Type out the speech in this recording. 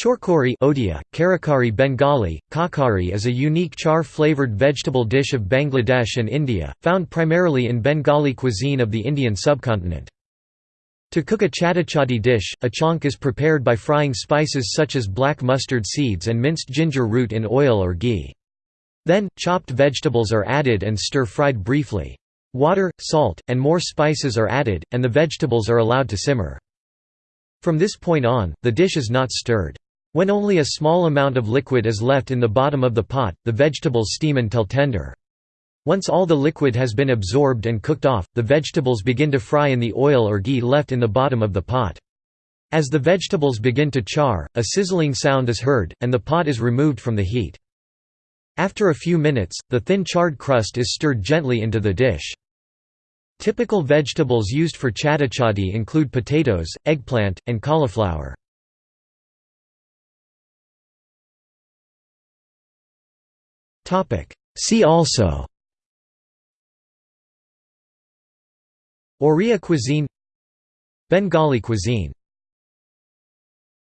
Chorkori Odia, Karakari Bengali, kakari is a unique char-flavored vegetable dish of Bangladesh and India, found primarily in Bengali cuisine of the Indian subcontinent. To cook a chatichadi dish, a chonk is prepared by frying spices such as black mustard seeds and minced ginger root in oil or ghee. Then, chopped vegetables are added and stir-fried briefly. Water, salt, and more spices are added, and the vegetables are allowed to simmer. From this point on, the dish is not stirred. When only a small amount of liquid is left in the bottom of the pot, the vegetables steam until tender. Once all the liquid has been absorbed and cooked off, the vegetables begin to fry in the oil or ghee left in the bottom of the pot. As the vegetables begin to char, a sizzling sound is heard, and the pot is removed from the heat. After a few minutes, the thin charred crust is stirred gently into the dish. Typical vegetables used for chatichadi include potatoes, eggplant, and cauliflower. See also. Oriya cuisine. Bengali cuisine